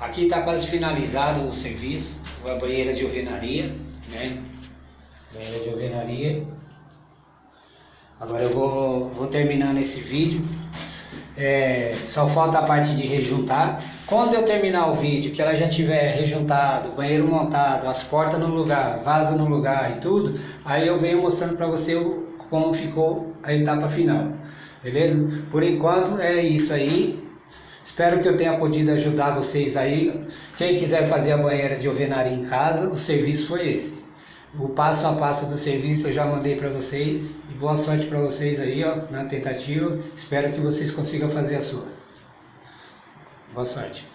Aqui está quase finalizado o serviço, a banheira de alvenaria, né? Banheira de alvenaria. Agora eu vou, vou terminar esse vídeo. É, só falta a parte de rejuntar. Quando eu terminar o vídeo, que ela já tiver rejuntado, banheiro montado, as portas no lugar, vaso no lugar e tudo, aí eu venho mostrando para você como ficou a etapa final. Beleza? Por enquanto é isso aí. Espero que eu tenha podido ajudar vocês aí. Quem quiser fazer a banheira de alvenaria em casa, o serviço foi esse. O passo a passo do serviço eu já mandei para vocês. E boa sorte para vocês aí, ó, na tentativa. Espero que vocês consigam fazer a sua. Boa sorte.